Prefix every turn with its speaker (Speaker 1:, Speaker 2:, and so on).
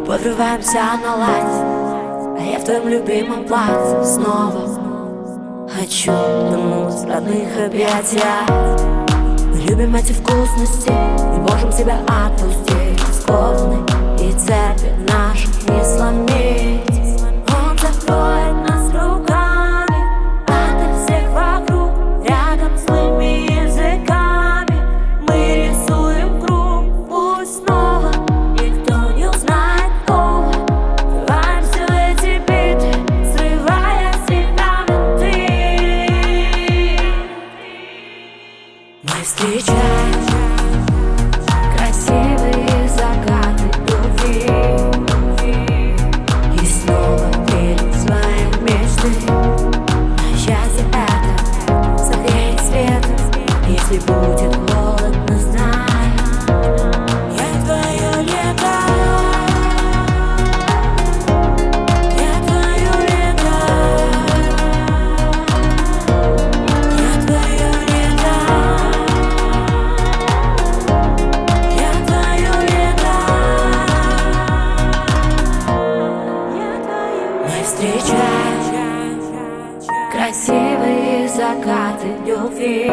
Speaker 1: подрываемся на лайт А я в твоем любимом платье снова Хочу вернуть родных объятия. Мы любим эти вкусности Не можем себя отпустить. Скованы и цепи Мы встречаем красивые закаты любви И снова верим в свои мечты. На счастье это согреет светом Если будет Мы встречаем красивые закаты любви